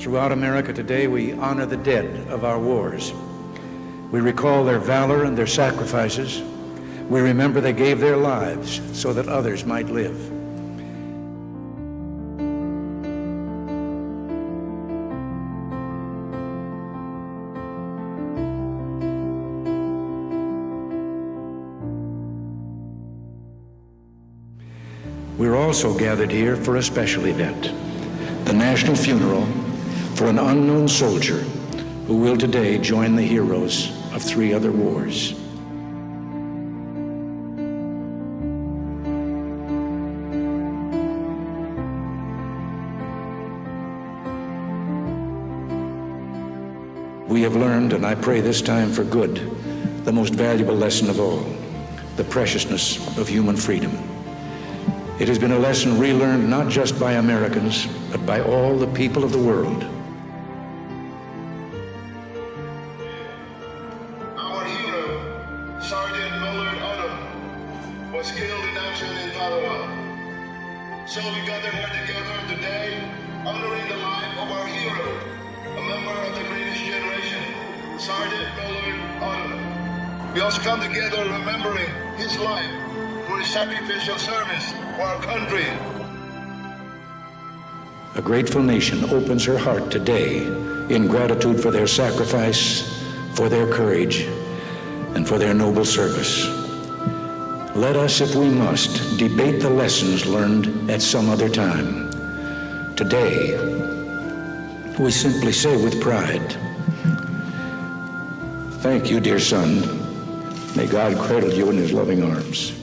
Throughout America today, we honor the dead of our wars. We recall their valor and their sacrifices. We remember they gave their lives so that others might live. We're also gathered here for a special event, the national funeral for an unknown soldier who will today join the heroes of three other wars. We have learned, and I pray this time for good, the most valuable lesson of all, the preciousness of human freedom. It has been a lesson relearned not just by Americans, but by all the people of the world. Sergeant Millard Odom, was killed in action in Tarawa. So we gather here together today, honoring the life of our hero, a member of the greatest generation, Sergeant Millard Odom. We also come together remembering his life for his sacrificial service for our country. A grateful nation opens her heart today in gratitude for their sacrifice, for their courage, and for their noble service. Let us, if we must, debate the lessons learned at some other time. Today, we simply say with pride, Thank you, dear son. May God cradle you in his loving arms.